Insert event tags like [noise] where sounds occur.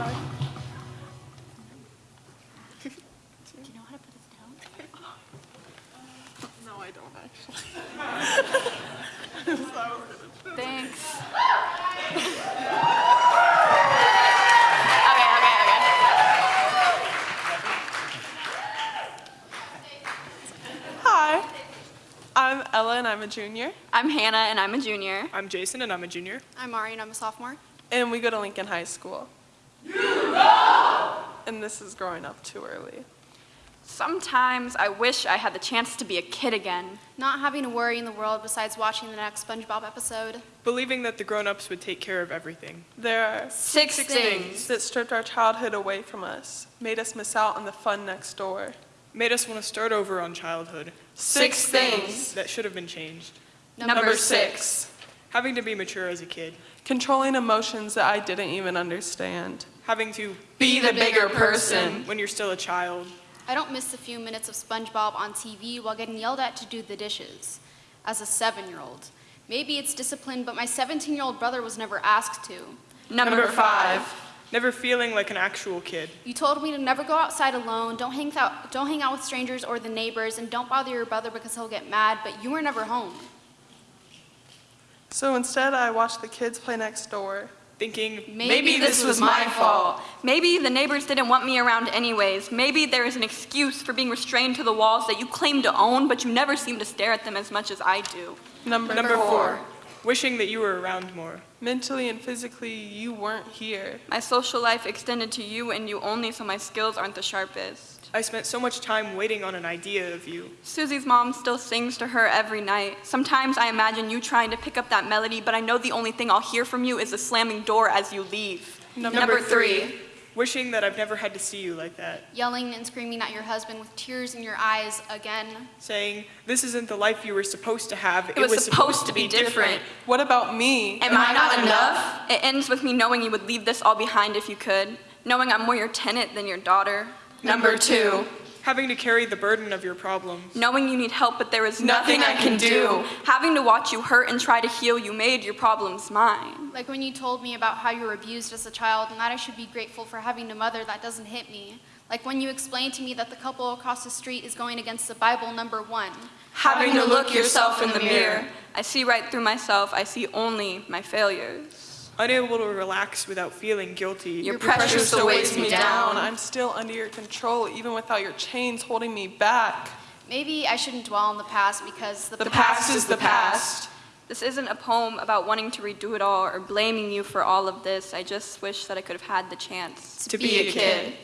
should I? Do you know how to put this down? No, I don't actually. Thanks. [laughs] okay, okay, okay. Hi, I'm Ella and I'm a junior, I'm Hannah and I'm a junior. I'm Jason and I'm a junior. I'm Ari and I'm a sophomore. and we go to Lincoln High School. You go! And this is growing up too early. Sometimes I wish I had the chance to be a kid again. Not having a worry in the world besides watching the next SpongeBob episode. Believing that the grown-ups would take care of everything. There are Six, Six things. things. that stripped our childhood away from us, made us miss out on the fun next door. Made us want to start over on childhood. Six things. That should have been changed. Number, six. Having to be mature as a kid. Controlling emotions that I didn't even understand. Having to Be the bigger person. when you're still a child. I don't miss the few minutes of SpongeBob on TV while getting yelled at to do the dishes. As a seven-year-old. Maybe it's discipline, but my 17-year-old brother was never asked to. Number, five. Never feeling like an actual kid. You told me to never go outside alone, don't hang out, don't hang out with strangers or the neighbors, and don't bother your brother because he'll get mad, but you were never home. So instead, I watched the kids play next door. Thinking, Maybe this was my fault. Maybe the neighbors didn't want me around anyways. Maybe there is an excuse for being restrained to the walls that you claim to own, but you never seem to stare at them as much as I do. Number, Number four. four. Wishing that you were around more. Mentally and physically, you weren't here. My social life extended to you and you only, so my skills aren't the sharpest. I spent so much time waiting on an idea of you. Susie's mom still sings to her every night. Sometimes I imagine you trying to pick up that melody, but I know the only thing I'll hear from you is a slamming door as you leave. Number three. Wishing that I've never had to see you like that. Yelling and screaming at your husband with tears in your eyes again. Saying, this isn't the life you were supposed to have. It was supposed to be different. What about me? Am I not enough? It ends with me knowing you would leave this all behind if you could. Knowing I'm more your tenant than your daughter. Number two. Having to carry the burden of your problems. Knowing you need help, but there is Nothing nothing, I can do. Having to watch you hurt and try to heal, you made your problems mine. Like when you told me about how you were abused as a child and that I should be grateful for having a mother that doesn't hit me. Like when you explained to me that the couple across the street is going against the Bible number one. Having to look yourself in the mirror. I see right through myself, I see only my failures. Unable to relax without feeling guilty. Your pressure still weighs me down. I'm still under your control, even without your chains holding me back. Maybe I shouldn't dwell on the past because the, The past is the past. This isn't a poem about wanting to redo it all or blaming you for all of this. I just wish that I could have had the chance to be a kid.